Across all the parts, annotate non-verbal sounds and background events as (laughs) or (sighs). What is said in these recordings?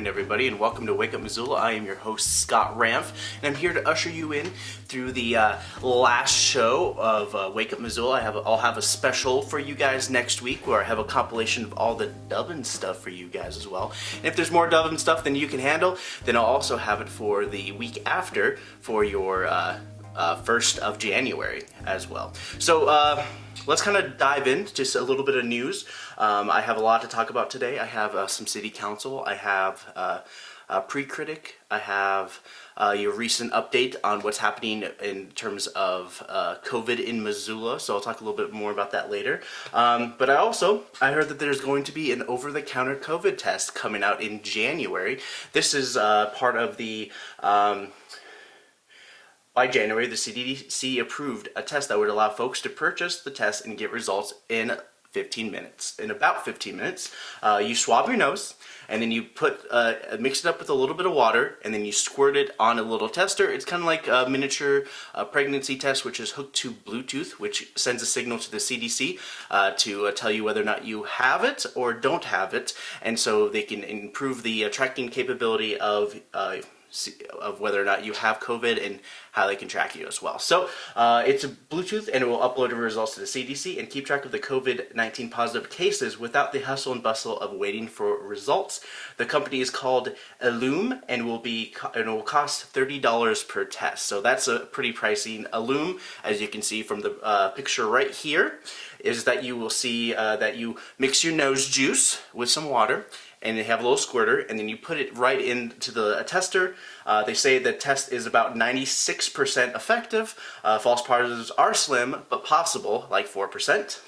morning, everybody, and welcome to Wake Up Missoula. I am your host, Scott Ramf, and I'm here to usher you in through the uh, last show of uh, Wake Up Missoula. I have, I'll have a special for you guys next week where I have a compilation of all the dubbing stuff for you guys as well. And if there's more dubbing stuff than you can handle, then I'll also have it for the week after for your uh, uh, 1st of January as well. So uh, let's kind of dive in, just a little bit of news. Um, I have a lot to talk about today. I have uh, some city council, I have uh, a pre-critic, I have uh, your recent update on what's happening in terms of uh, COVID in Missoula, so I'll talk a little bit more about that later. Um, but I also, I heard that there's going to be an over-the-counter COVID test coming out in January. This is part of the um, by January, the CDC approved a test that would allow folks to purchase the test and get results in 15 minutes. In about 15 minutes, uh, you swab your nose and then you put uh, mix it up with a little bit of water and then you squirt it on a little tester. It's kind of like a miniature uh, pregnancy test which is hooked to Bluetooth which sends a signal to the CDC uh, to uh, tell you whether or not you have it or don't have it and so they can improve the uh, tracking capability of of whether or not you have COVID and how they can track you as well. So uh, it's a Bluetooth and it will upload the results to the CDC and keep track of the COVID-19 positive cases without the hustle and bustle of waiting for results. The company is called Ellume and will be and will cost $30 per test. So that's a pretty pricey. Ellume, as you can see from the uh, picture right here, is that you will see uh, that you mix your nose juice with some water and they have a little squirter and then you put it right into the tester. Uh, they say the test is about 96% effective. Uh, false positives are slim but possible, like 4%.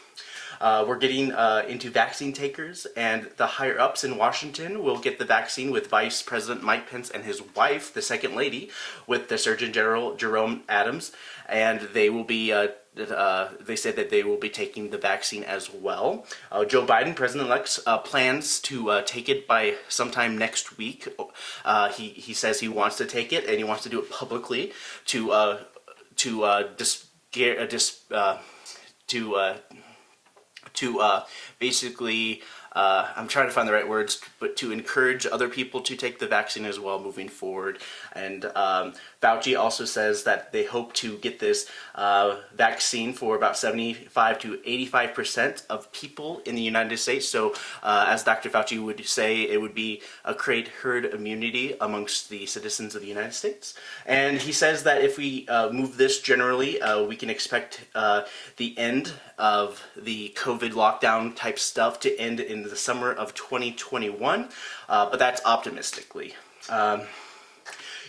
Uh, we're getting uh, into vaccine takers, and the higher ups in Washington will get the vaccine with Vice President Mike Pence and his wife, the Second Lady, with the Surgeon General Jerome Adams, and they will be uh, uh, they said that they will be taking the vaccine as well. Uh, Joe Biden, President-elect, uh, plans to uh, take it by sometime next week. Uh, he, he says he wants to take it and he wants to do it publicly to uh, to dis, dis to to basically uh, I'm trying to find the right words, but to encourage other people to take the vaccine as well moving forward. And um, Fauci also says that they hope to get this uh, vaccine for about 75 to 85% of people in the United States. So uh, as Dr. Fauci would say, it would be a create herd immunity amongst the citizens of the United States. And he says that if we uh, move this generally, uh, we can expect uh, the end of the COVID lockdown type stuff to end in the summer of 2021, uh, but that's optimistically. Um,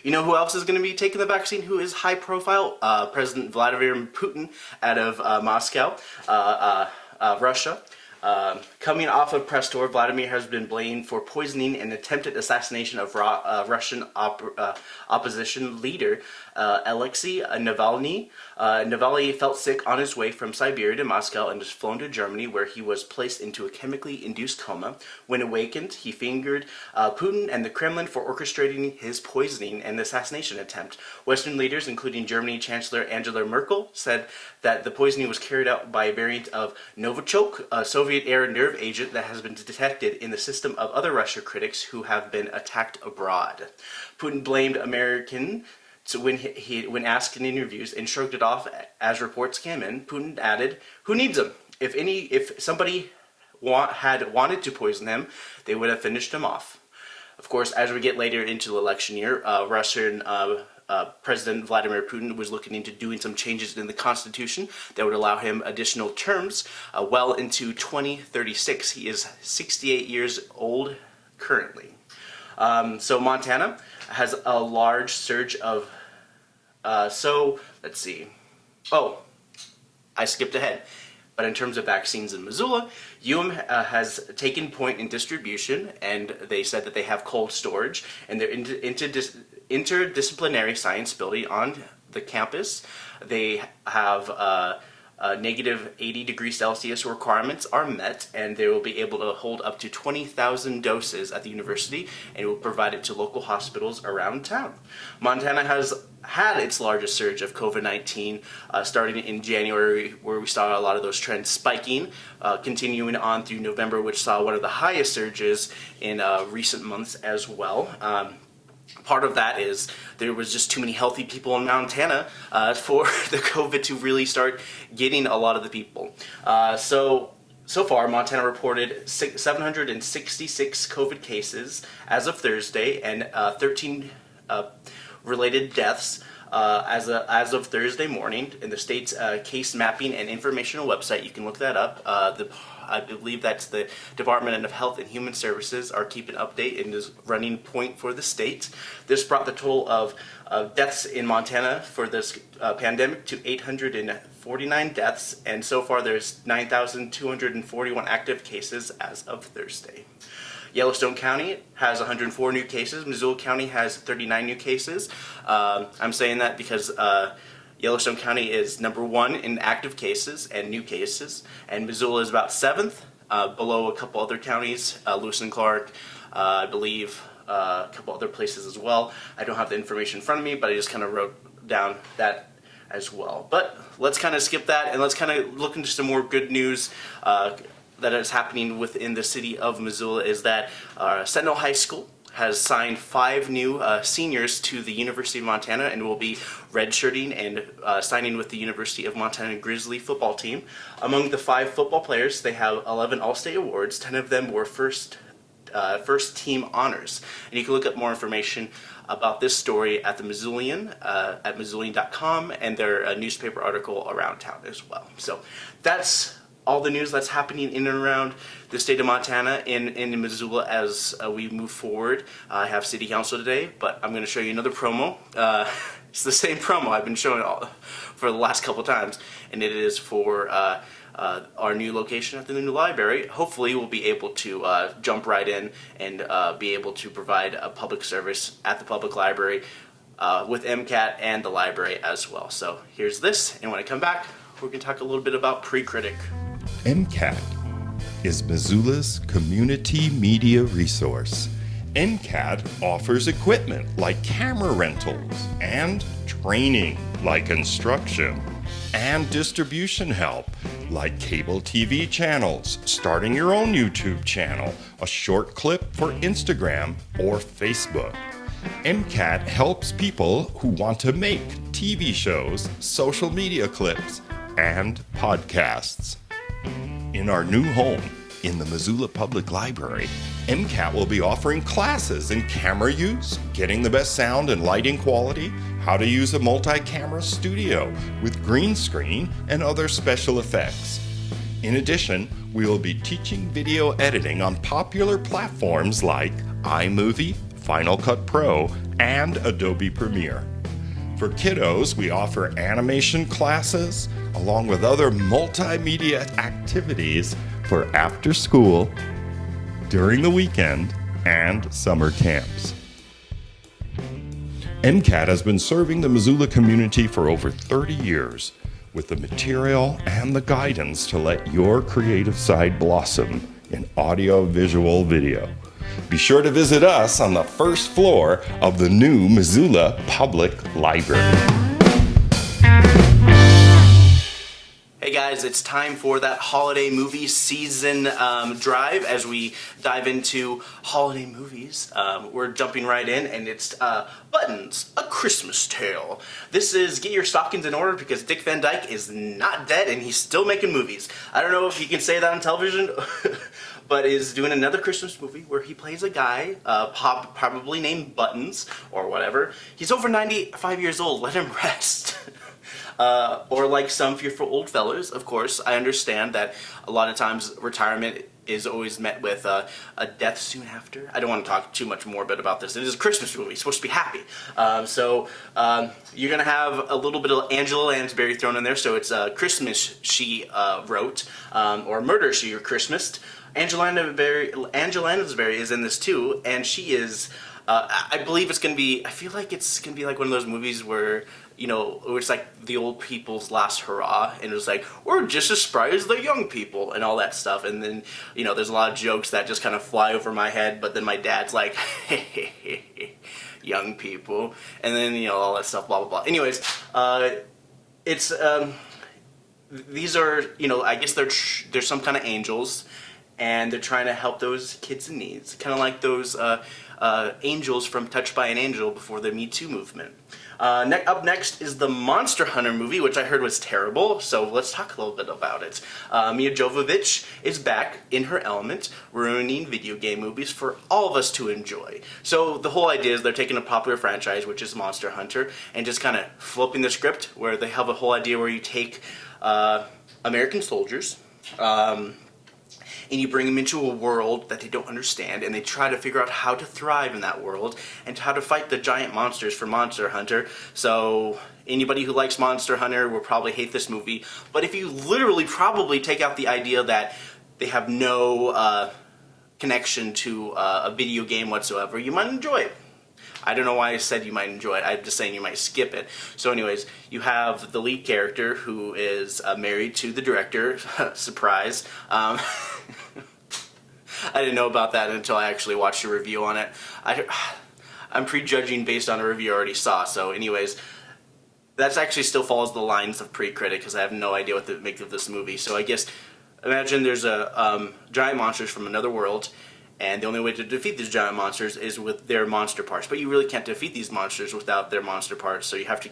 you know who else is going to be taking the vaccine who is high profile? Uh, President Vladimir Putin out of uh, Moscow, uh, uh, uh, Russia. Um, coming off of press tour, Vladimir has been blamed for poisoning and attempted assassination of uh, Russian op uh, opposition leader uh, Alexei Navalny. Uh, Navalny felt sick on his way from Siberia to Moscow and was flown to Germany where he was placed into a chemically induced coma. When awakened, he fingered uh, Putin and the Kremlin for orchestrating his poisoning and assassination attempt. Western leaders, including Germany Chancellor Angela Merkel, said that the poisoning was carried out by a variant of Novichok, a Soviet-era nerve agent that has been detected in the system of other Russia critics who have been attacked abroad. Putin blamed American so when he, he, when asked in interviews and shrugged it off as reports came in, Putin added, "Who needs him? If any, if somebody want, had wanted to poison him, they would have finished him off." Of course, as we get later into the election year, uh, Russian uh, uh, President Vladimir Putin was looking into doing some changes in the Constitution that would allow him additional terms uh, well into 2036. He is 68 years old currently. Um, so Montana has a large surge of, uh, so let's see, oh, I skipped ahead. But in terms of vaccines in Missoula, UM uh, has taken point in distribution and they said that they have cold storage and they're inter interdisciplinary science building on the campus. They have uh, uh, negative 80 degrees Celsius requirements are met and they will be able to hold up to 20,000 doses at the university and will provide it to local hospitals around town. Montana has had its largest surge of COVID-19 uh, starting in January where we saw a lot of those trends spiking, uh, continuing on through November which saw one of the highest surges in uh, recent months as well. Um, part of that is there was just too many healthy people in Montana uh, (laughs) for the COVID to really start getting a lot of the people. Uh, so so far, Montana reported 766 COVID cases as of Thursday and uh, 13 uh, related deaths uh, as, a, as of Thursday morning in the state's uh, case mapping and informational website. You can look that up. Uh, the, I believe that's the Department of Health and Human Services are keeping update and is running point for the state. This brought the total of uh, deaths in Montana for this uh, pandemic to 849 deaths, and so far there's 9,241 active cases as of Thursday. Yellowstone County has 104 new cases. Missoula County has 39 new cases. Um, I'm saying that because uh, Yellowstone County is number one in active cases and new cases, and Missoula is about seventh, uh, below a couple other counties, uh, Lewis and Clark, uh, I believe, uh, a couple other places as well. I don't have the information in front of me, but I just kind of wrote down that as well. But let's kind of skip that and let's kind of look into some more good news. Uh, that is happening within the city of Missoula is that uh, Sentinel High School has signed five new uh, seniors to the University of Montana and will be redshirting and uh, signing with the University of Montana Grizzly football team. Among the five football players, they have 11 All-State awards. 10 of them were first uh, first team honors. And you can look up more information about this story at the Missoulian, uh, at Missoulian.com, and their uh, newspaper article around town as well. So that's all the news that's happening in and around the state of Montana and in Missoula as uh, we move forward. Uh, I have city council today, but I'm going to show you another promo. Uh, (laughs) it's the same promo I've been showing all, for the last couple times, and it is for uh, uh, our new location at the new library. Hopefully we'll be able to uh, jump right in and be able to provide a public service at the public library with MCAT and the library as well. So here's this, and when I come back, we're going to talk a little bit about Pre-Critic. MCAT is Missoula's community media resource. MCAT offers equipment like camera rentals and training like instruction and distribution help like cable TV channels, starting your own YouTube channel, a short clip for Instagram or Facebook. MCAT helps people who want to make TV shows, social media clips, and podcasts. In our new home, in the Missoula Public Library, MCAT will be offering classes in camera use, getting the best sound and lighting quality, how to use a multi-camera studio with green screen and other special effects. In addition, we will be teaching video editing on popular platforms like iMovie, Final Cut Pro, and Adobe Premiere. For kiddos, we offer animation classes along with other multimedia activities for after school, during the weekend, and summer camps. MCAT has been serving the Missoula community for over 30 years with the material and the guidance to let your creative side blossom in audio, visual, video. Be sure to visit us on the first floor of the new Missoula Public Library. Hey guys, it's time for that holiday movie season um, drive as we dive into holiday movies. Um, we're jumping right in and it's uh, Buttons, A Christmas Tale. This is get your stockings in order because Dick Van Dyke is not dead and he's still making movies. I don't know if you can say that on television (laughs) but is doing another Christmas movie where he plays a guy, uh, pop, probably named Buttons or whatever. He's over 95 years old, let him (laughs) rest. Uh, or like some fearful old fellows, of course, I understand that a lot of times retirement is always met with uh, a death soon after. I don't want to talk too much more bit about this. It is a Christmas movie, it's supposed to be happy. Um, so um, you're going to have a little bit of Angela Lansbury thrown in there. So it's uh, Christmas she uh, wrote, um, or Murder she or Christmased. Angela Lansbury, Angela Lansbury is in this too, and she is Uh, I believe it's gonna be. I feel like it's gonna be like one of those movies where you know it's like the old people's last hurrah, and it's like we're just as spry as the young people and all that stuff. And then you know there's a lot of jokes that just kind of fly over my head, but then my dad's like, (laughs) young people, and then you know all that stuff, blah blah blah. Anyways, uh, it's um, these are you know I guess they're they're some kind of angels, and they're trying to help those kids in need. kind of like those uh, uh, angels from Touched by an Angel before the Me Too movement. Uh, ne- up next is the Monster Hunter movie, which I heard was terrible, so let's talk a little bit about it. Uh, Milla Jovovich is back in her element, ruining video game movies for all of us to enjoy. So the whole idea is they're taking a popular franchise, which is Monster Hunter, and just kind of flipping the script, where they have a whole idea where you take uh, American soldiers, um, and you bring them into a world that they don't understand and they try to figure out how to thrive in that world and how to fight the giant monsters for Monster Hunter. So anybody who likes Monster Hunter will probably hate this movie, but if you literally probably take out the idea that they have no uh, connection to uh, a video game whatsoever, you might enjoy it. I don't know why I said you might enjoy it. I'm just saying you might skip it. So, anyways, you have the lead character who is uh, married to the director. (laughs) Surprise. Um, (laughs) I didn't know about that until I actually watched a review on it. I, (sighs) I'm prejudging based on a review I already saw. So, anyways, that actually still follows the lines of pre-critic because I have no idea what to make of this movie. So, I guess imagine there's a um, giant monsters from another world and the only way to defeat these giant monsters is with their monster parts. But you really can't defeat these monsters without their monster parts, so you have to...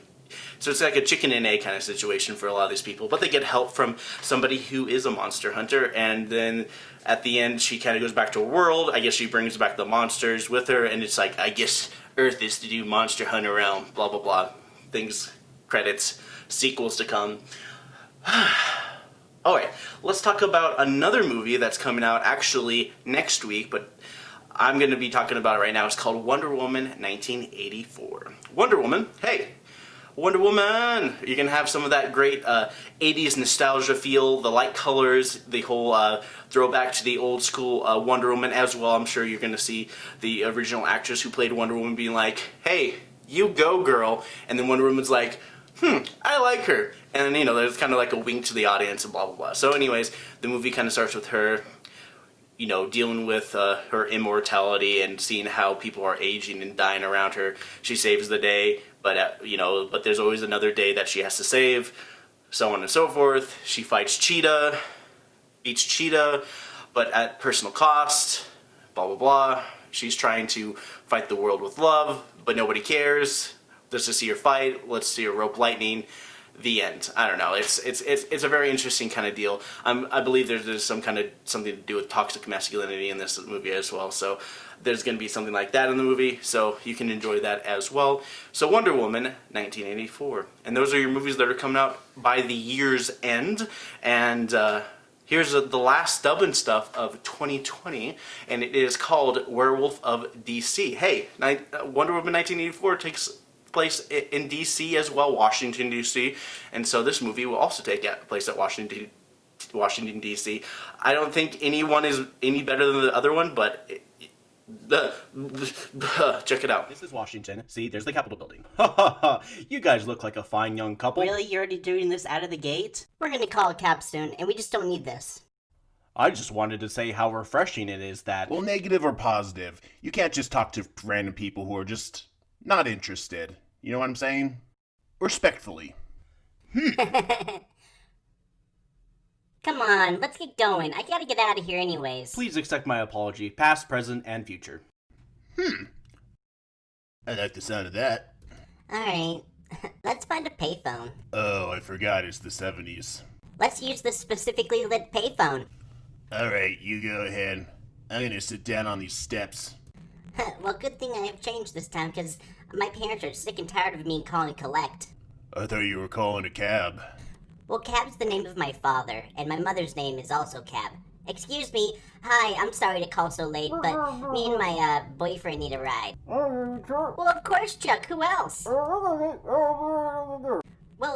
So it's like a chicken and egg kind of situation for a lot of these people. But they get help from somebody who is a monster hunter, and then at the end she kind of goes back to a world. I guess she brings back the monsters with her, and it's like, I guess Earth is to do Monster Hunter realm, blah blah blah. Things, credits, sequels to come. (sighs) Alright, let's talk about another movie that's coming out actually next week, but I'm going to be talking about it right now. It's called Wonder Woman 1984. Wonder Woman, hey, Wonder Woman! You can have some of that great uh, 80s nostalgia feel, the light colors, the whole uh, throwback to the old school uh, Wonder Woman as well. I'm sure you're going to see the original actress who played Wonder Woman being like, hey, you go girl, and then Wonder Woman's like, hmm, I like her. And you know, there's kind of like a wink to the audience and blah blah blah. So, anyways, the movie kind of starts with her, you know, dealing with uh, her immortality and seeing how people are aging and dying around her. She saves the day, but uh, you know, but there's always another day that she has to save, so on and so forth. She fights Cheetah, beats Cheetah, but at personal cost. Blah blah blah. She's trying to fight the world with love, but nobody cares. Let's just see her fight. Let's see her rope lightning. The end. I don't know. It's it's it's, it's a very interesting kind of deal. I believe there's, there's some kind of something to do with toxic masculinity in this movie as well. So there's going to be something like that in the movie. So you can enjoy that as well. So Wonder Woman, 1984, and those are your movies that are coming out by the year's end. And uh, here's the last dubbing stuff of 2020, and it is called Werewolf of DC. Hey, uh, Wonder Woman 1984 takes place in DC as well, Washington DC, and so this movie will also take place at Washington Washington DC. I don't think anyone is any better than the other one, but it, the, (laughs) check it out. This is Washington. See, there's the Capitol building. Ha ha ha! You guys look like a fine young couple. Really? You're already doing this out of the gate? We're gonna call it capstone, and we just don't need this. I just wanted to say how refreshing it is that. Well, negative or positive. You can't just talk to random people who are just not interested. You know what I'm saying? Respectfully. (laughs) Come on, let's get going. I gotta get out of here anyways. Please accept my apology, past, present, and future. Hmm. I like the sound of that. Alright, (laughs) let's find a payphone. Oh, I forgot it's the 70s. Let's use the specifically lit payphone. Alright, you go ahead. I'm gonna sit down on these steps. Well, good thing I have changed this time, because my parents are sick and tired of me calling collect. I thought you were calling a cab. Well, Cab's the name of my father, and my mother's name is also Cab. Excuse me. Hi, I'm sorry to call so late, but me and my uh, boyfriend need a ride. Well, of course, Chuck. Who else? Well,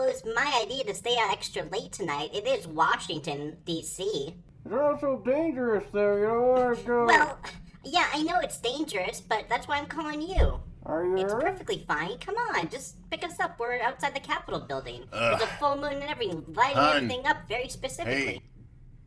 it was my idea to stay out extra late tonight. It is Washington, D.C. It's also dangerous there, you know. Like, uh, Well, Yeah, I know it's dangerous, but that's why I'm calling you. Are you? It's perfectly fine. Come on, just pick us up. We're outside the Capitol building. There's a full moon and everything, lighting Hun. everything up very specifically. Hey,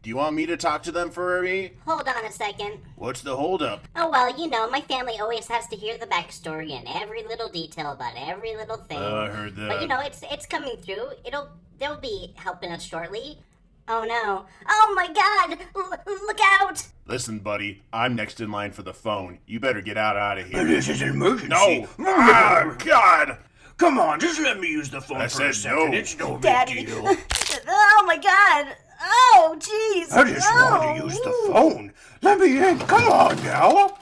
do you want me to talk to them for me? Hold on a second. What's the holdup? Oh well, you know, my family always has to hear the backstory and every little detail about every little thing. Uh, I heard that. But you know, it's it's coming through. It'll they'll be helping us shortly. Oh no! Oh my God! L- look out! Listen, buddy, I'm next in line for the phone. You better get out out of here. This is an emergency. No! Ah, God! Come on, just let me use the phone I for a said second. no. It's no big Daddy. deal. (laughs) oh my God! Oh jeez! I just oh. want to use the phone. Let me in. Come on now.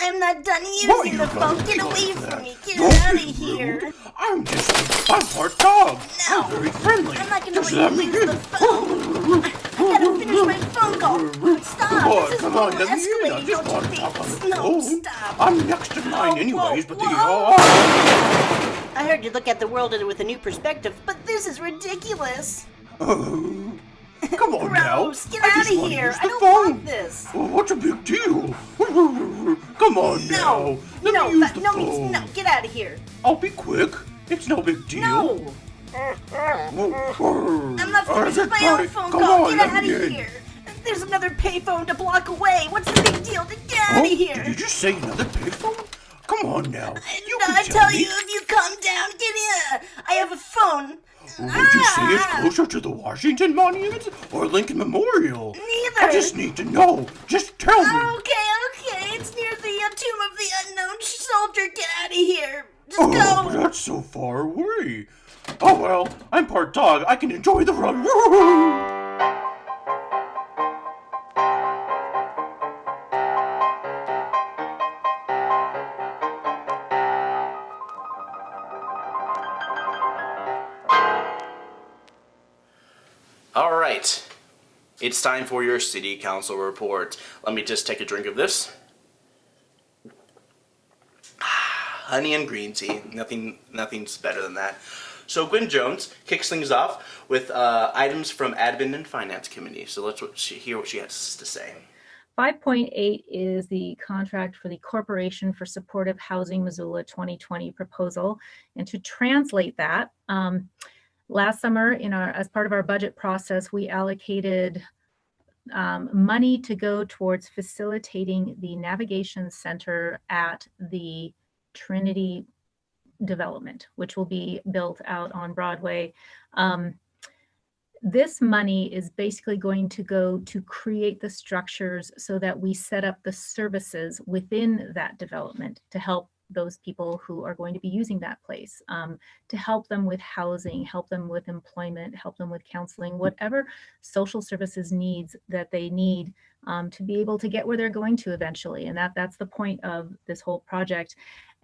I'm not done using the phone. Get away from that? me! Get Don't out of here! rude. I'm just I'm part dog. No. I'm very friendly. I'm not gonna just let you me use in. the phone. I gotta finish my phone call. Stop! Come on, this is come on, let me in. Just don't want you to think? talk on the No, stop! I'm next in line Whoa, anyways, whoa, but whoa. oh, I heard you look at the world with a new perspective, but this is ridiculous. oh. Come on now. Gross! Get I out of here! I don't phone. want this. Oh, what's a big deal? (laughs) Come on now. No, Let no, me use the no phone. means no. Get out of here. I'll be quick. It's no big deal. No, (laughs) I'm not finished with my own phone Come call. on, Get out of in. here. There's another payphone a block away. What's the big deal? Get out Oh, of Did you say another payphone? Come on now. Uh, you No, can I tell tell me. you, if you calm down, get in. I have a phone. Would you say it's Ah. closer to the Washington Monument or Lincoln Memorial? Neither. I just need to know. Just tell me. Okay, okay. It's near the uh, tomb of the unknown soldier. Get out of here. Just Oh, go. that's so far away. Oh well, I'm part dog. I can enjoy the run. (laughs) right. It's time for your city council report. Let me just take a drink of this. Ah, (sighs) Honey and green tea. Nothing nothing's better than that. So Gwen Jones kicks things off with uh, items from admin and finance committee. So let's what she, hear what she has to say. 5.8 is the contract for the Corporation for Supportive Housing Missoula 2020 proposal. And to translate that, um, last summer in our, as part of our budget process, we allocated um, money to go towards facilitating the navigation center at the Trinity development, which will be built out on Broadway. Um, this money is basically going to go to create the structures so that we set up the services within that development to help those people who are going to be using that place, um, to help them with housing, help them with employment, help them with counseling, whatever social services needs that they need um, to be able to get where they're going to eventually. And that that's the point of this whole project.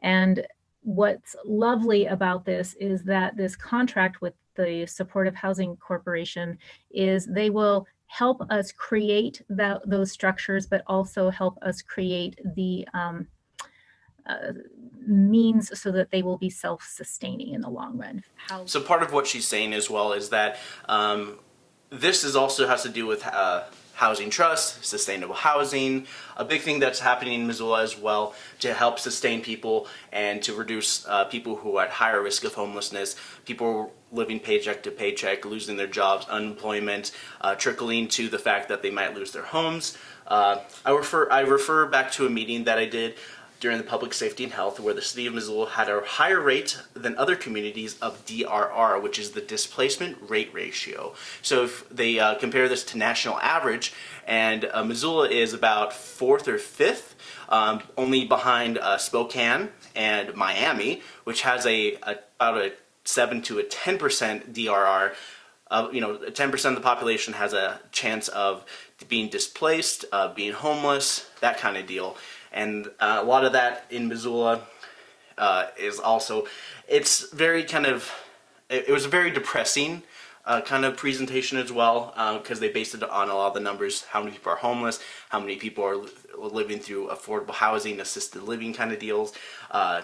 And what's lovely about this is that this contract with the Supportive Housing Corporation is they will help us create that, those structures, but also help us create the um, uh, means so that they will be self-sustaining in the long run. How So part of what she's saying as well is that um, this is also has to do with uh, housing trust, sustainable housing, a big thing that's happening in Missoula as well to help sustain people and to reduce uh, people who are at higher risk of homelessness, people living paycheck to paycheck, losing their jobs, unemployment, uh, trickling to the fact that they might lose their homes. Uh, I refer I refer back to a meeting that I did during the public safety and health where the city of Missoula had a higher rate than other communities of DRR, which is the displacement rate ratio. So if they uh, compare this to national average, and uh, Missoula is about fourth or fifth, um, only behind uh, Spokane and Miami, which has a, a about a seven to a ten percent DRR. Uh, you know, 10% of the population has a chance of being displaced, uh, being homeless, that kind of deal and uh, a lot of that in Missoula uh, is also it's very kind of it, it was a very depressing uh, kind of presentation as well because they based it on a lot of the numbers how many people are homeless how many people are li- living through affordable housing assisted living kind of deals uh,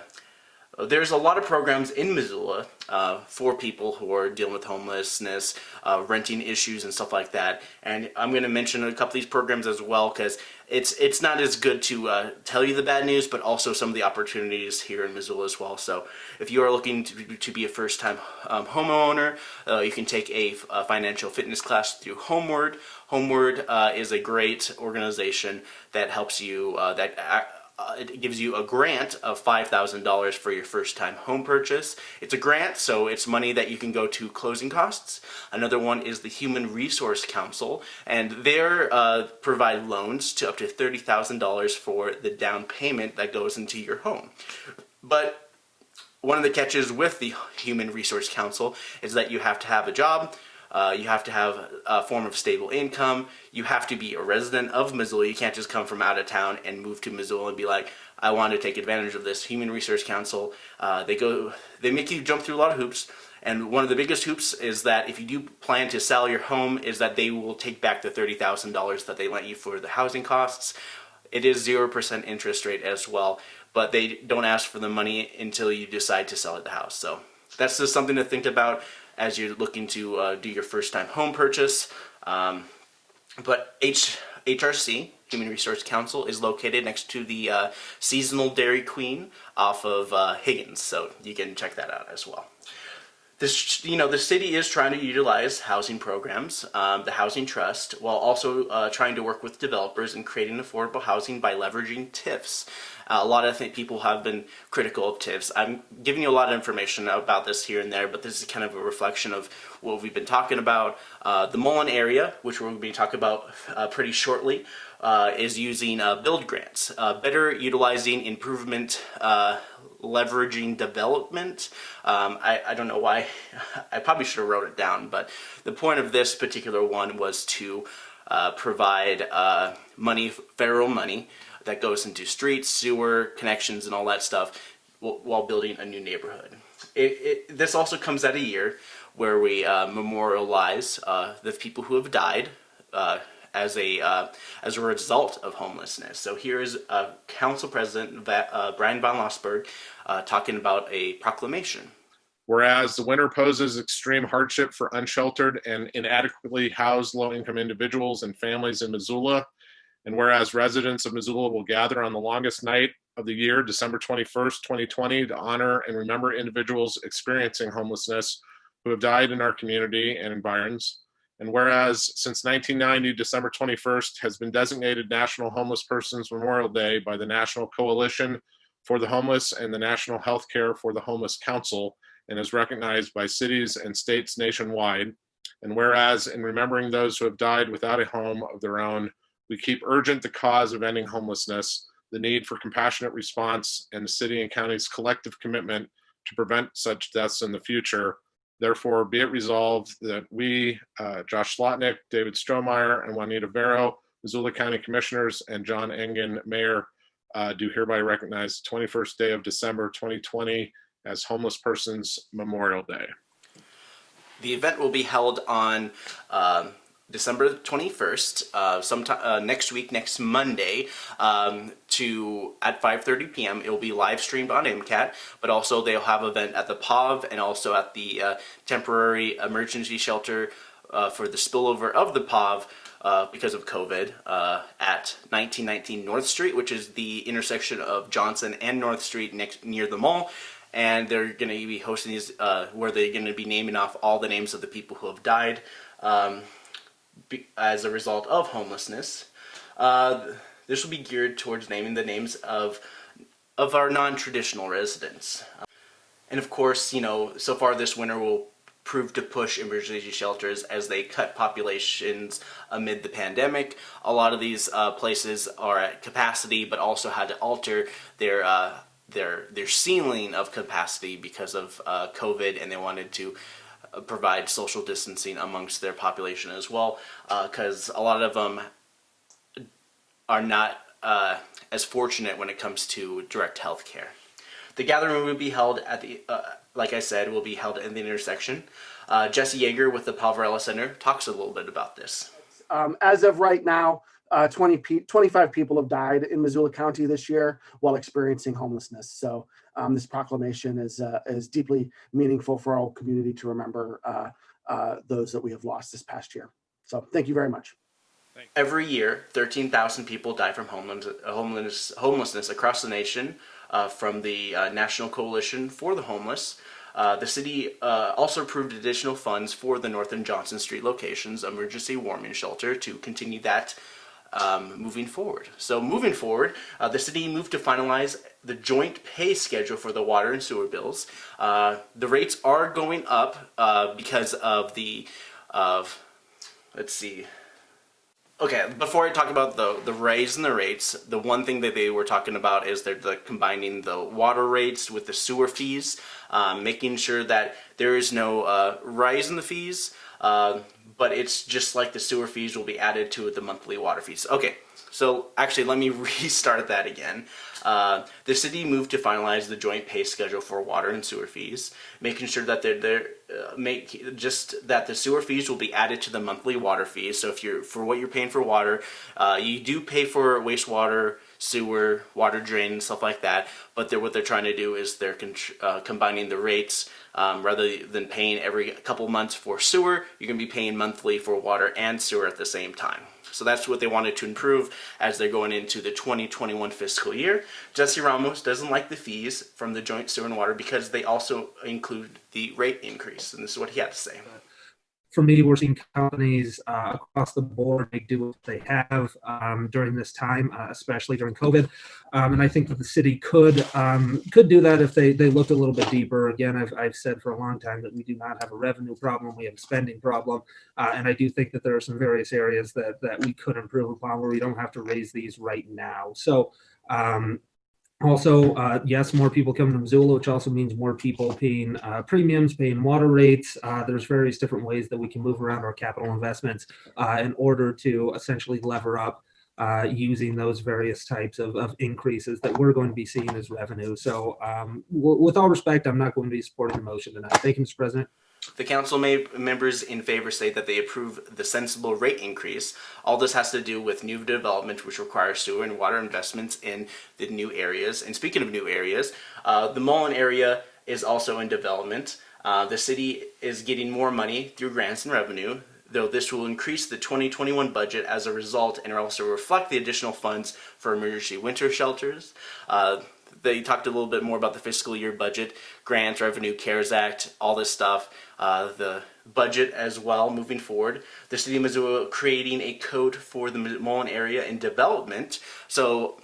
there's a lot of programs in Missoula uh, for people who are dealing with homelessness, uh, renting issues, and stuff like that. And I'm going to mention a couple of these programs as well because it's it's not as good to uh, tell you the bad news, but also some of the opportunities here in Missoula as well. So if you are looking to, to be a first-time um, homeowner, uh, you can take a, a, financial fitness class through Homeword. Homeword uh, is a great organization that helps you uh, that uh, it gives you a grant of $5,000 for your first time home purchase. It's a grant, so it's money that you can go to closing costs. Another one is the Human Resource Council, and they uh, provide loans to up to $30,000 for the down payment that goes into your home. But one of the catches with the Human Resource Council is that you have to have a job, uh, you have to have a form of stable income. You have to be a resident of Missoula. You can't just come from out of town and move to Missoula and be like, I want to take advantage of this. Human Resource Council, uh, they go, they make you jump through a lot of hoops. And one of the biggest hoops is that if you do plan to sell your home, is that they will take back the $30,000 that they lent you for the housing costs. It is 0% interest rate as well, but they don't ask for the money until you decide to sell the house. So that's just something to think about as you're looking to uh, do your first time home purchase. Um, but H HRC, Human Resource Council, is located next to the uh, Seasonal Dairy Queen off of uh, Higgins, so you can check that out as well. This, you know, the city is trying to utilize housing programs, um, the Housing Trust, while also uh, trying to work with developers and creating affordable housing by leveraging TIFs. Uh, a lot of people have been critical of TIFs. I'm giving you a lot of information about this here and there, but this is kind of a reflection of what we've been talking about. Uh, the Mullan area, which to be talking about uh, pretty shortly, uh, is using uh, build grants, better utilizing improvement leveraging development. Um, I, I, don't know why, (laughs) I probably should have wrote it down, but the point of this particular one was to uh, provide uh, money, federal money, that goes into streets, sewer, connections, and all that stuff while building a new neighborhood. It, it, this also comes at a year where we uh, memorialize uh, the people who have died uh, as a uh, as a result of homelessness. So here is uh, Council President uh, Bryan von Lossberg uh, talking about a proclamation. Whereas the winter poses extreme hardship for unsheltered and inadequately housed low-income individuals and families in Missoula, and whereas residents of Missoula will gather on the longest night of the year, December 21st, 2020, to honor and remember individuals experiencing homelessness who have died in our community and environs. And whereas since 1990, December 21st has been designated National Homeless Persons Memorial Day by the National Coalition for the Homeless and the National Healthcare for the Homeless Council and is recognized by cities and states nationwide. And whereas in remembering those who have died without a home of their own, we keep urgent the cause of ending homelessness, the need for compassionate response, and the city and county's collective commitment to prevent such deaths in the future, Therefore, be it resolved that we, uh, Josh Slotnick, David Strohmaier, and Juanita Vero, Missoula County Commissioners, and John Engen, Mayor, uh, do hereby recognize the 21st day of December 2020 as Homeless Persons Memorial Day. The event will be held on um, December 21st, uh, sometime uh, next week, next Monday, um, to at 5:30 p.m. It will be live streamed on MCAT, but also they'll have event at the POV and also at the uh, temporary emergency shelter uh, for the spillover of the POV. Uh, because of COVID, uh, at 1919 North Street, which is the intersection of Johnson and North Street next near the mall, and they're going to be hosting these where they're going to be naming off all the names of the people who have died. Um, as a result of homelessness. Uh, this will be geared towards naming the names of of our non-traditional residents. And of course, you know, so far this winter will prove to push emergency shelters as they cut populations amid the pandemic. A lot of these uh, places are at capacity, but also had to alter their uh, their their ceiling of capacity because of uh, COVID, and they wanted to provide social distancing amongst their population as well because uh, a lot of them are not uh, as fortunate when it comes to direct health care. The gathering will be held at the, uh, like I said, will be held in the intersection. Uh, Jesse Jaeger with the Poverello Center talks a little bit about this. Um, as of right now, uh, 20 pe 25 people have died in Missoula County this year while experiencing homelessness. So um, this proclamation is uh, is deeply meaningful for our community to remember uh, uh, those that we have lost this past year. So thank you very much. Every year, 13,000 people die from homeless, homelessness, homelessness across the nation uh, from the uh, National Coalition for the Homeless. Uh, the city uh, also approved additional funds for the North and Johnson Street locations emergency warming shelter to continue that um, moving forward. So moving forward, uh, the city moved to finalize the joint pay schedule for the water and sewer bills. Uh, the rates are going up uh, because of the of let's see Okay, before I talk about the the raise in the rates, the one thing that they were talking about is they're the combining the water rates with the sewer fees, um, making sure that there is no uh, rise in the fees, uh, but it's just like the sewer fees will be added to the monthly water fees. Okay, so actually let me (laughs) restart that again. Uh, the city moved to finalize the joint pay schedule for water and sewer fees, making sure that they're, they're uh, make just that the sewer fees will be added to the monthly water fees. So if you're for what you're paying for water, uh, you do pay for wastewater, sewer, water drain, stuff like that. But they're, what they're trying to do is they're uh, combining the rates um, rather than paying every couple months for sewer. You're going to be paying monthly for water and sewer at the same time. So that's what they wanted to improve as they're going into the 2021 fiscal year. Jesse Ramos doesn't like the fees from the joint sewer and water because they also include the rate increase. And this is what he had to say me, we're seeing companies uh, across the board make do what they have um, during this time, uh, especially during COVID. Um, and I think that the city could um, could do that if they, they looked a little bit deeper. Again, I've, I've said for a long time that we do not have a revenue problem, we have a spending problem. Uh, and I do think that there are some various areas that, that we could improve upon where we don't have to raise these right now. So um, also, uh, yes, more people coming to Missoula, which also means more people paying uh, premiums, paying water rates. Uh, there's various different ways that we can move around our capital investments uh, in order to essentially lever up uh, using those various types of, of, increases that we're going to be seeing as revenue. So um, with all respect, I'm not going to be supporting the motion tonight. Thank you, Mr. President. The council members in favor say that they approve the sensible rate increase. All this has to do with new development, which requires sewer and water investments in the new areas. And speaking of new areas, uh, the Mullan area is also in development. Uh, the city is getting more money through grants and revenue, though this will increase the 2021 budget as a result and also reflect the additional funds for emergency winter shelters. Uh, they talked a little bit more about the fiscal year budget, grants, revenue, CARES Act, all this stuff, uh, the budget as well moving forward. The City of Missoula creating a code for the Mullan area in development. So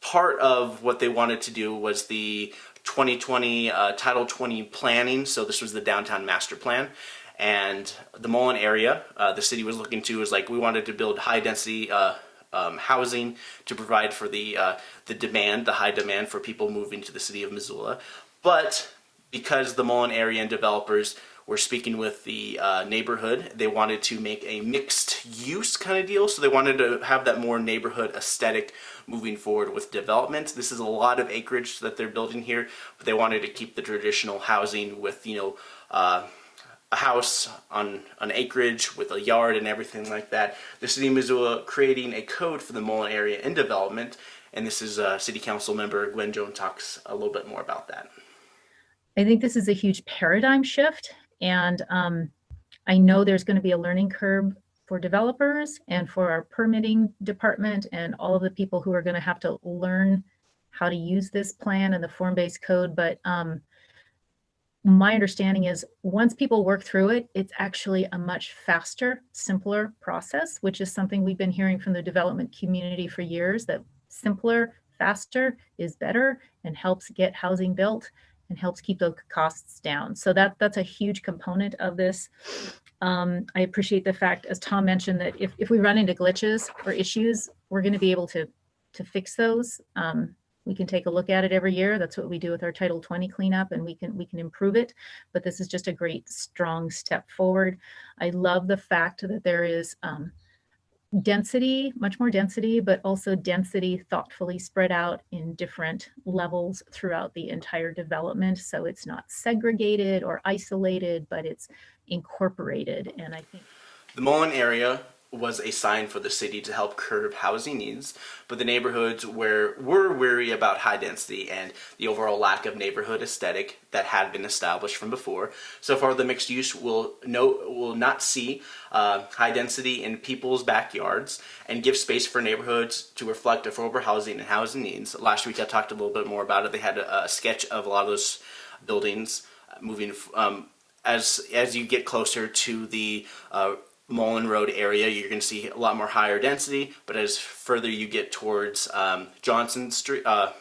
part of what they wanted to do was the 2020 uh, Title 20 planning. So this was the downtown master plan. And the Mullan area, uh, the city was looking to was like we wanted to build high density uh, um, housing to provide for the uh, the demand, the high demand for people moving to the city of Missoula. But because the Mullan area and developers were speaking with the uh, neighborhood, they wanted to make a mixed use kind of deal. So they wanted to have that more neighborhood aesthetic moving forward with development. This is a lot of acreage that they're building here, but they wanted to keep the traditional housing with, you know, uh, a house on an acreage with a yard and everything like that. The City of Missoula creating a code for the Mullan area in development, and this is uh, City Council member Gwen Jones talks a little bit more about that. I think this is a huge paradigm shift, and um, I know there's going to be a learning curve for developers and for our permitting department and all of the people who are going to have to learn how to use this plan and the form-based code, but um, my understanding is once people work through it, it's actually a much faster, simpler process, which is something we've been hearing from the development community for years that simpler, faster is better and helps get housing built and helps keep those costs down. So that that's a huge component of this. Um, I appreciate the fact, as Tom mentioned, that if, if we run into glitches or issues, we're going to be able to to fix those. Um, we can take a look at it every year. That's what we do with our Title 20 cleanup and we can we can improve it. But this is just a great strong step forward. I love the fact that there is um, density, much more density, but also density thoughtfully spread out in different levels throughout the entire development. So it's not segregated or isolated, but it's incorporated. And I think the Mullan area was a sign for the city to help curb housing needs, but the neighborhoods where were weary about high density and the overall lack of neighborhood aesthetic that had been established from before. So far, the mixed use will no will not see uh, high density in people's backyards and give space for neighborhoods to reflect affordable housing and housing needs. Last week, I talked a little bit more about it. They had a, a sketch of a lot of those buildings moving um, as as you get closer to the uh, Mullan Road area, you're going to see a lot more higher density, but as further you get towards um, Johnson Street, uh,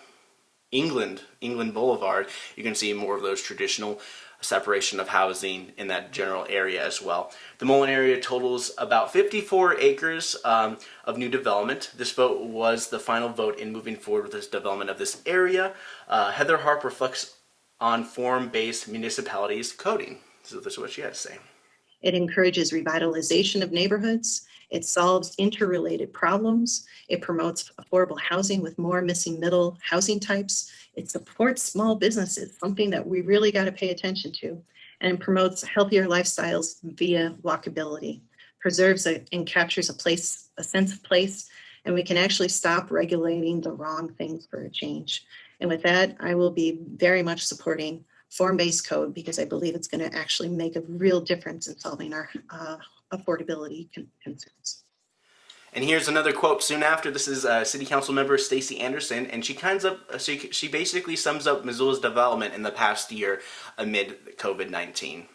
England, England Boulevard, going to see more of those traditional separation of housing in that general area as well. The Mullan area totals about 54 acres um, of new development. This vote was the final vote in moving forward with this development of this area. Uh, Heather Harp reflects on form-based municipalities coding. So this is what she had to say. It encourages revitalization of neighborhoods. It solves interrelated problems. It promotes affordable housing with more missing middle housing types. It supports small businesses, something that we really got to pay attention to, and promotes healthier lifestyles via walkability. Preserves a, and captures a place, a sense of place, and we can actually stop regulating the wrong things for a change. And with that, I will be very much supporting form-based code because I believe it's going to actually make a real difference in solving our uh, affordability concerns. And here's another quote soon after. This is uh, City Council member Stacie Anderson, and she kinds of she, she basically sums up Missoula's development in the past year amid COVID-19.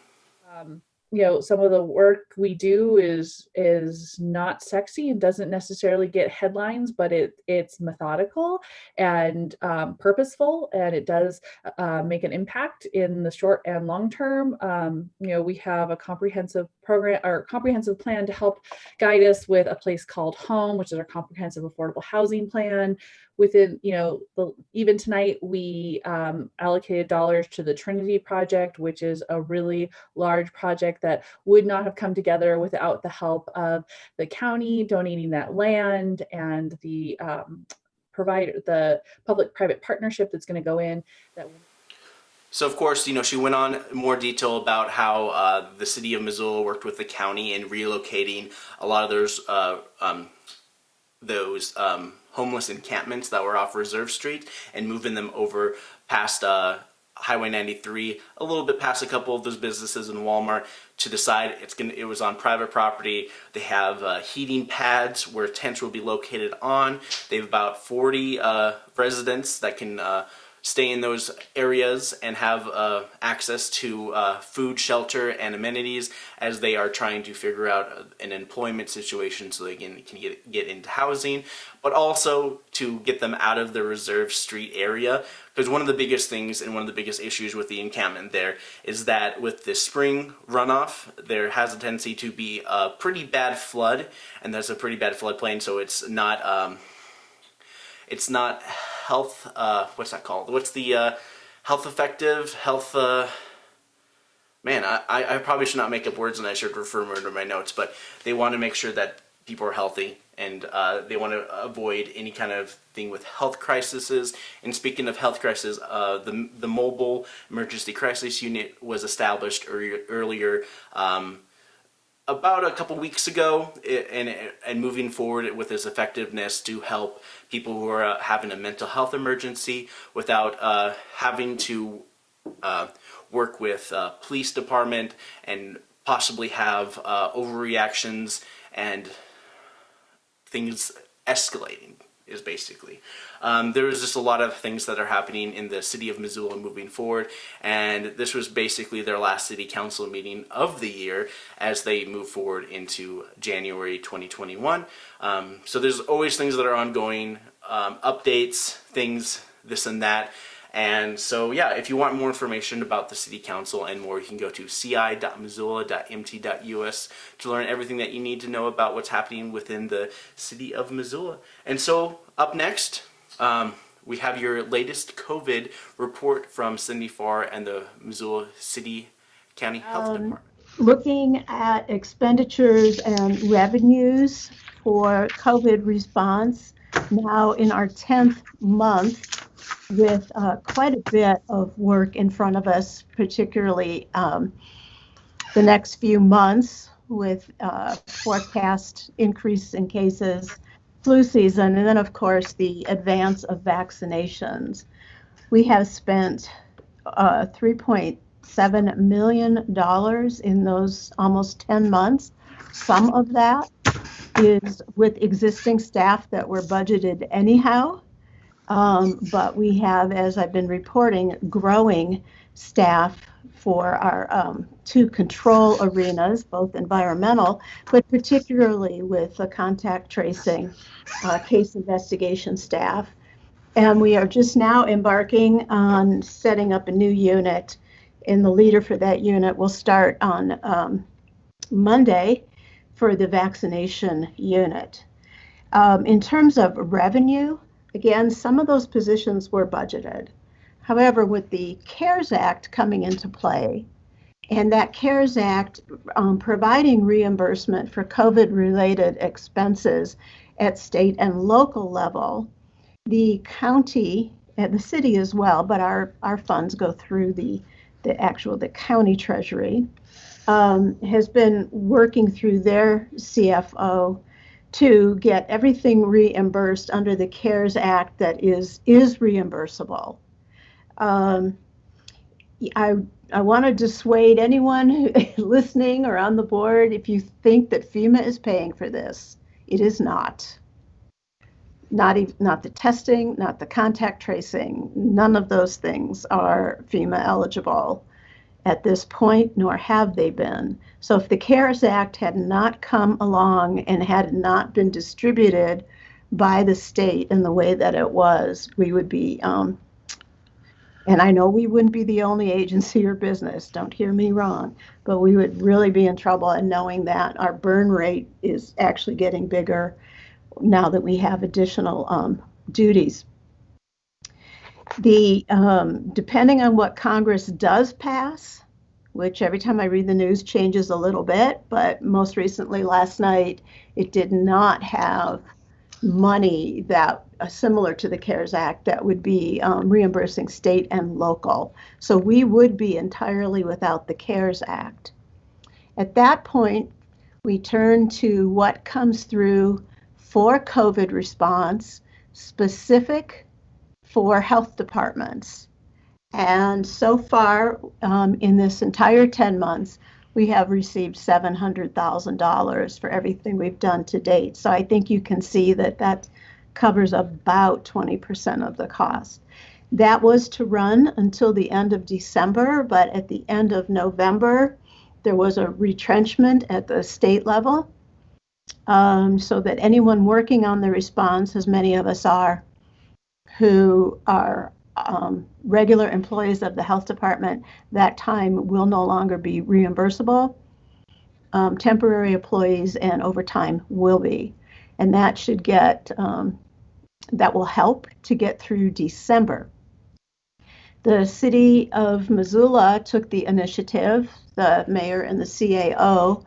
Um, you know some of the work we do is is not sexy and doesn't necessarily get headlines but it it's methodical and um, purposeful and it does uh, make an impact in the short and long term. Um, you know we have a comprehensive program or comprehensive plan to help guide us with a place called home which is our comprehensive affordable housing plan within, you know, the, even tonight we um, allocated dollars to the Trinity project, which is a really large project that would not have come together without the help of the county donating that land and the um, provider, the public-private partnership that's going to go in. That. So of course, you know, she went on more detail about how uh, the city of Missoula worked with the county in relocating a lot of those uh, um, those um, homeless encampments that were off Reserve Street and moving them over past uh, Highway 93, a little bit past a couple of those businesses in Walmart to decide it's gonna. It was on private property. They have uh, heating pads where tents will be located on. They have about 40 uh, residents that can uh, stay in those areas and have uh, access to uh, food, shelter, and amenities as they are trying to figure out an employment situation so they can, can get, get into housing, but also to get them out of the Reserve Street area. Because one of the biggest things and one of the biggest issues with the encampment there is that with the spring runoff, there has a tendency to be a pretty bad flood, and there's a pretty bad floodplain, so it's not... Um, it's not health, uh, what's that called? What's the uh, health effective, health, uh, man, I, I probably should not make up words and I should refer more to my notes, but they want to make sure that people are healthy and uh, they want to avoid any kind of thing with health crises. And speaking of health crisis, uh, the, the mobile emergency crisis unit was established earlier, earlier um, about a couple weeks ago and, and moving forward with its effectiveness to help people who are uh, having a mental health emergency without uh, having to uh, work with uh, police department and possibly have uh, overreactions and things escalating is basically. Um, there was just a lot of things that are happening in the city of Missoula moving forward, and this was basically their last city council meeting of the year as they move forward into January 2021. Um, so there's always things that are ongoing, um, updates, things, this and that. And so, yeah, if you want more information about the City Council and more, you can go to ci.missoula.mt.us to learn everything that you need to know about what's happening within the City of Missoula. And so, up next, um, we have your latest COVID report from Cindy Farr and the Missoula City County Health um, Department. Looking at expenditures and revenues for COVID response, now in our 10th month with uh, quite a bit of work in front of us, particularly um, the next few months. with uh, forecast increase in cases, flu season, and then, of course, the advance of vaccinations. We have spent uh, $3.7 million in those almost 10 months. Some of that is with existing staff that were budgeted anyhow. Um, but we have, as I've been reporting, growing staff for our um, two control arenas, both environmental, but particularly with the contact tracing uh, case investigation staff. And we are just now embarking on setting up a new unit. And the leader for that unit will start on um, Monday for the vaccination unit. Um, in terms of revenue, again, some of those positions were budgeted. However, with the CARES Act coming into play, and that CARES Act um, providing reimbursement for COVID related expenses at state and local level, the county and the city as well, but our, our funds go through the, the actual the county treasury um, has been working through their CFO to get everything reimbursed under the CARES Act that is is reimbursable. Um, I I want to dissuade anyone (laughs) listening or on the board if you think that FEMA is paying for this. It is not. Not even not the testing, not the contact tracing. None of those things are FEMA eligible at this point, nor have they been. So if the CARES Act had not come along and had not been distributed by the state in the way that it was, we would be, um, and I know we wouldn't be the only agency or business, don't hear me wrong, but we would really be in trouble in knowing that our burn rate is actually getting bigger now that we have additional um, duties. The um, depending on what Congress does pass, which every time I read the news changes a little bit, but most recently last night it did not have money that uh, similar to the CARES Act that would be um, reimbursing state and local. So we would be entirely without the CARES Act. At that point, we turn to what comes through for COVID response, specific for health departments. And so far, um, in this entire 10 months, we have received $700,000 for everything we've done to date. So I think you can see that that covers about 20% of the cost. That was to run until the end of December, but at the end of November, there was a retrenchment at the state level um, so that anyone working on the response, as many of us are, who are um, regular employees of the health department, that time will no longer be reimbursable. Um, temporary employees and overtime will be. And that should get, um, that will help to get through December. The city of Missoula took the initiative, the mayor and the CAO,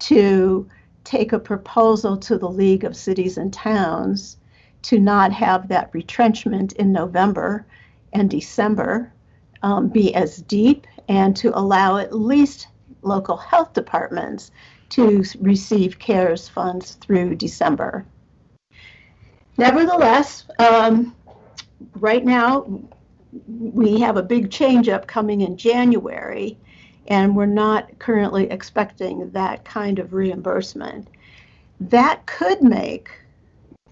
to take a proposal to the League of Cities and Towns to not have that retrenchment in November and December um, be as deep and to allow at least local health departments to receive CARES funds through December. Nevertheless, um, right now we have a big change up coming in January, and we're not currently expecting that kind of reimbursement. That could make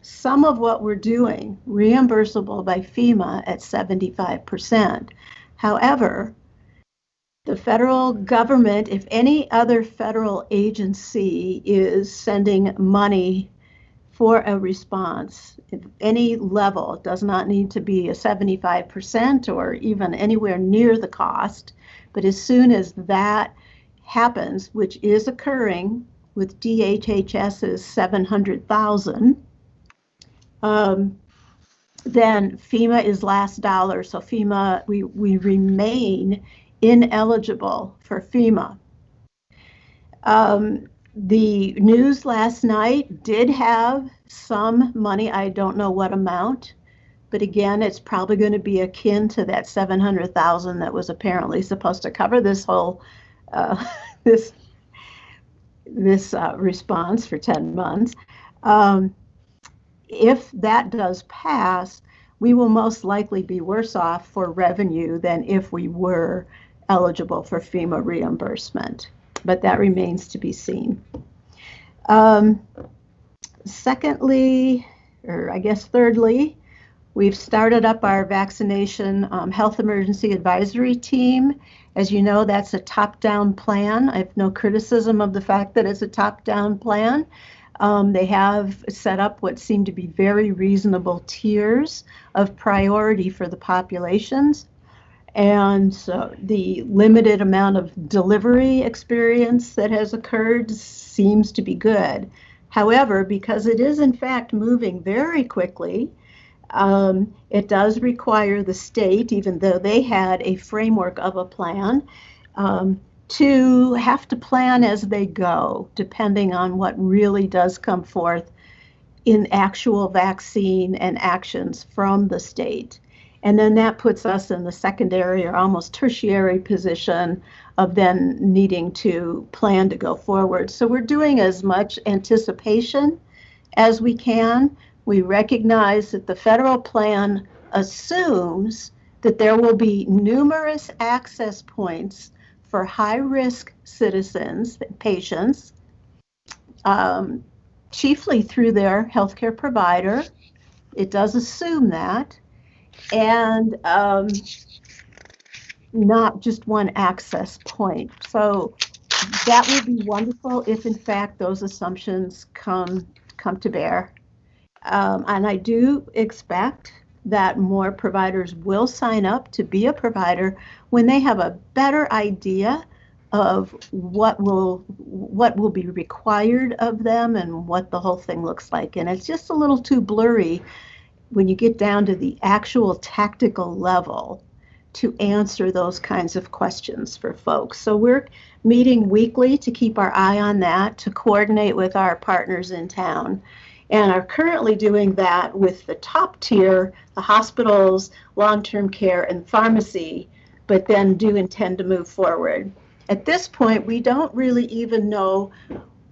some of what we're doing reimbursable by FEMA at 75%. However, the federal government, if any other federal agency is sending money for a response, any level, does not need to be a 75% or even anywhere near the cost. But as soon as that happens, which is occurring with DHHS's 700,000, um, then FEMA is last dollar. So FEMA, we, we remain ineligible for FEMA. Um, the news last night did have some money. I don't know what amount, but again, it's probably going to be akin to that 700,000 that was apparently supposed to cover this whole uh, (laughs) this this uh, response for 10 months. Um, if that does pass, we will most likely be worse off for revenue than if we were eligible for FEMA reimbursement. But that remains to be seen. Um, secondly, or I guess thirdly, we've started up our vaccination um, health emergency advisory team. As you know, that's a top down plan. I have no criticism of the fact that it's a top down plan. Um, they have set up what seem to be very reasonable tiers of priority for the populations. And so the limited amount of delivery experience that has occurred seems to be good. However, because it is in fact moving very quickly, um, it does require the state, even though they had a framework of a plan, um, to have to plan as they go, depending on what really does come forth in actual vaccine and actions from the state. And then that puts us in the secondary or almost tertiary position of then needing to plan to go forward. So we're doing as much anticipation as we can. We recognize that the federal plan assumes that there will be numerous access points for high risk citizens, patients, um, chiefly through their healthcare provider. It does assume that. And um, not just one access point. So that would be wonderful if, in fact, those assumptions come come to bear. Um, and I do expect that more providers will sign up to be a provider when they have a better idea of what will what will be required of them and what the whole thing looks like. And it's just a little too blurry when you get down to the actual tactical level to answer those kinds of questions for folks. So we're meeting weekly to keep our eye on that to coordinate with our partners in town and are currently doing that with the top tier, the hospitals, long-term care, and pharmacy, but then do intend to move forward. At this point, we don't really even know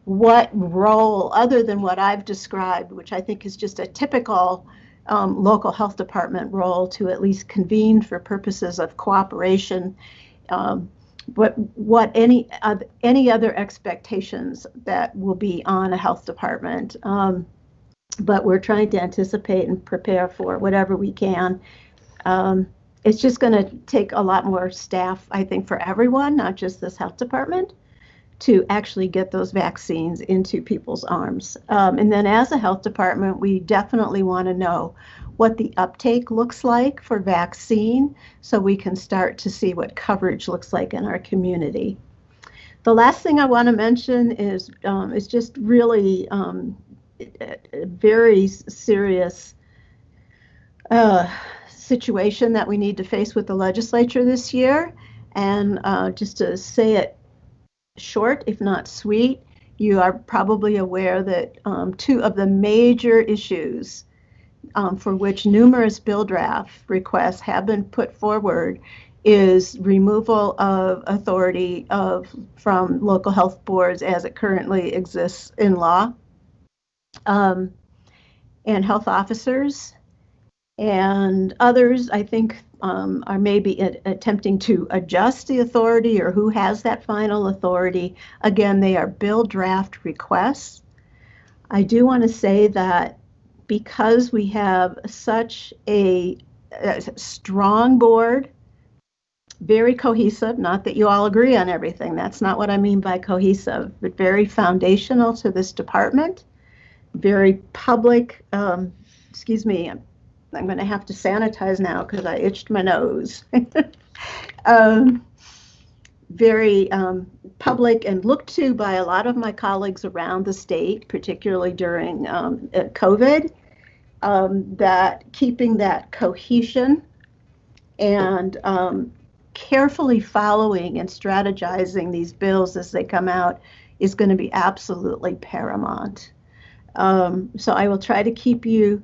what role, other than what I've described, which I think is just a typical um, local health department role to at least convene for purposes of cooperation, um, but what any uh, any other expectations that will be on a health department. Um, but we're trying to anticipate and prepare for whatever we can. Um, it's just going to take a lot more staff, I think, for everyone, not just this health department, to actually get those vaccines into people's arms. Um, and then, as a health department, we definitely want to know what the uptake looks like for vaccine so we can start to see what coverage looks like in our community. The last thing I want to mention is um, is just really um, very serious uh, situation that we need to face with the legislature this year. And uh, just to say it short, if not sweet, you are probably aware that um, two of the major issues um, for which numerous bill draft requests have been put forward is removal of authority of from local health boards as it currently exists in law um, and health officers and others, I think, um, are maybe attempting to adjust the authority or who has that final authority. Again, they are bill draft requests. I do want to say that because we have such a, a strong board, very cohesive, not that you all agree on everything, that's not what I mean by cohesive, but very foundational to this department very public. Um, excuse me, I'm, I'm going to have to sanitize now because I itched my nose. (laughs) um, very um, public and looked to by a lot of my colleagues around the state, particularly during um, uh, COVID, um, that keeping that cohesion and um, carefully following and strategizing these bills as they come out is going to be absolutely paramount. Um, so I will try to keep you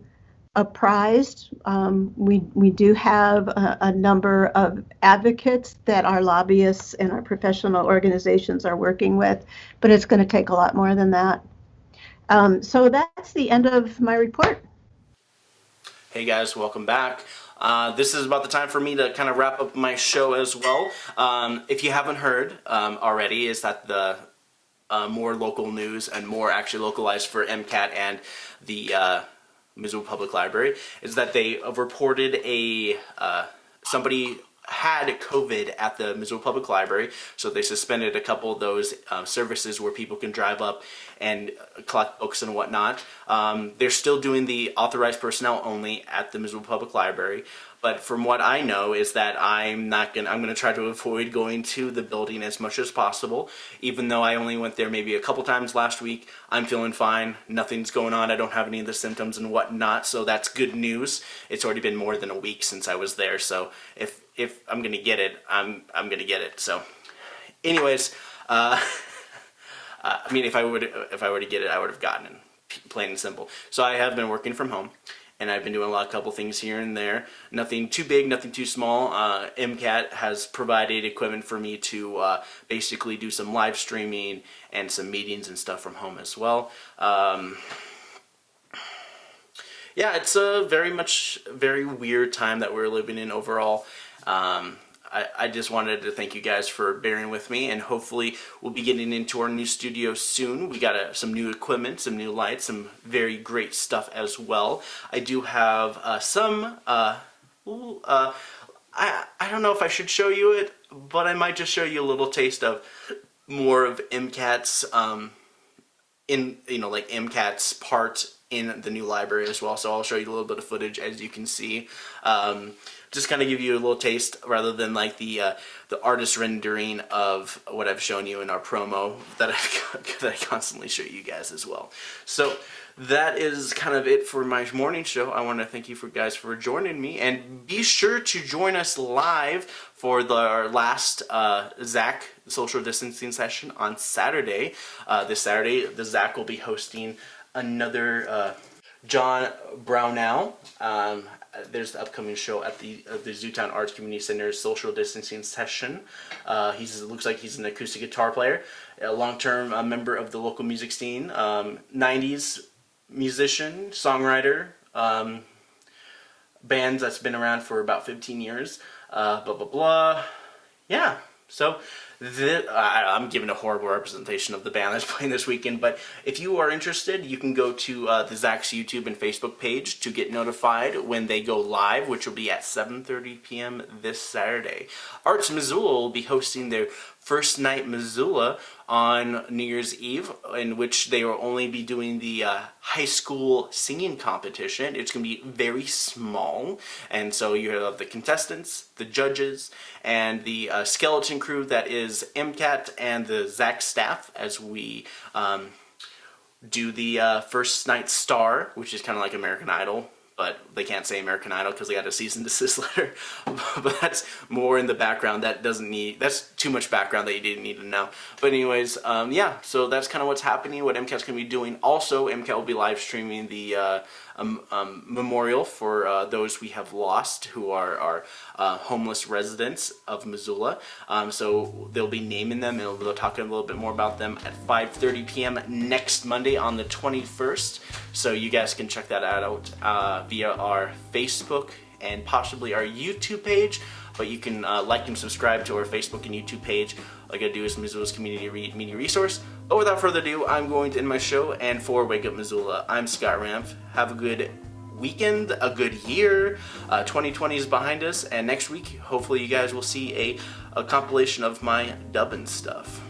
apprised. Um, we we do have a, a, number of advocates that our lobbyists and our professional organizations are working with, but it's going to take a lot more than that. Um, so that's the end of my report. Hey guys, welcome back. Uh, this is about the time for me to kind of wrap up my show as well. Um, if you haven't heard um, already, is that the uh, more local news and more actually localized for MCAT and the uh, Missoula Public Library is that they have reported a uh, somebody had COVID at the Missoula Public Library, so they suspended a couple of those uh, services where people can drive up and collect books and whatnot. Um, they're still doing the authorized personnel only at the Missoula Public Library, but from what I know is that I'm not gonna I'm gonna try to avoid going to the building as much as possible. Even though I only went there maybe a couple times last week, I'm feeling fine. Nothing's going on. I don't have any of the symptoms and whatnot, so that's good news. It's already been more than a week since I was there, so if if I'm gonna get it, I'm I'm gonna get it. So, anyways, uh, (laughs) uh, I mean, if I would if I were to get it, I would have gotten it, plain and simple. So I have been working from home and I've been doing a lot, of couple things here and there. Nothing too big, nothing too small. Uh, MCAT has provided equipment for me to uh, basically do some live streaming and some meetings and stuff from home as well. Um, yeah, it's a very much very weird time that we're living in overall. Um, I, I just wanted to thank you guys for bearing with me and hopefully we'll be getting into our new studio soon. We got uh, some new equipment, some new lights, some very great stuff as well. I do have uh, some, uh, uh, I, I don't know if I should show you it, but I might just show you a little taste of more of MCAT's, um, in, you know, like MCAT's part in the new library as well. So I'll show you a little bit of footage as you can see. Um, just kind of give you a little taste rather than like the uh, the artist rendering of what I've shown you in our promo that I (laughs) that I constantly show you guys as well. So that is kind of it for my morning show. I want to thank you for guys for joining me and be sure to join us live for the our last uh, ZACC social distancing session on Saturday. Uh, this Saturday, the ZACC will be hosting another uh, John Brownell. Um, there's the upcoming show at the uh, the Zootown Arts Community Center's social distancing session. Uh, he's looks like he's an acoustic guitar player, a long-term uh, member of the local music scene, um, 90s musician, songwriter, um, bands that's been around for about 15 years. Uh, blah blah blah. Yeah. So I, am giving a horrible representation of the band that's (laughs) playing this weekend, but if you are interested, you can go to uh, the ZACC's YouTube and Facebook page to get notified when they go live, which will be at 7.30 p.m. this Saturday. Arts Missoula will be hosting their First Night Missoula on New Year's Eve, in which they will only be doing the uh, high school singing competition. It's going to be very small, and so you have the contestants, the judges, and the uh, skeleton crew that is MCAT and the ZACC staff as we um, do the uh, First Night Star, which is kind of like American Idol but they can't say American Idol because they got a cease and desist (laughs) letter. but that's more in the background. That doesn't need, that's too much background that you didn't need to know. But anyways, um, yeah, so that's kind of what's happening, what MCAT's going to be doing. Also, MCAT will be live streaming the uh, um, um, memorial for uh, those we have lost who are, are uh, homeless residents of Missoula. Um, so they'll be naming them and they'll talk a little bit more about them at 5.30 p.m. next Monday on the 21st. So you guys can check that out uh, via our Facebook and possibly our YouTube page but you can uh, like and subscribe to our Facebook and YouTube page. All you gotta do is Missoula's Community Media Resource. But without further ado, I'm going to end my show, and for Wake Up Missoula, I'm Scott Ramf. Have a good weekend, a good year. Uh, 2020 is behind us, and next week, hopefully you guys will see a, a compilation of my dubbin stuff.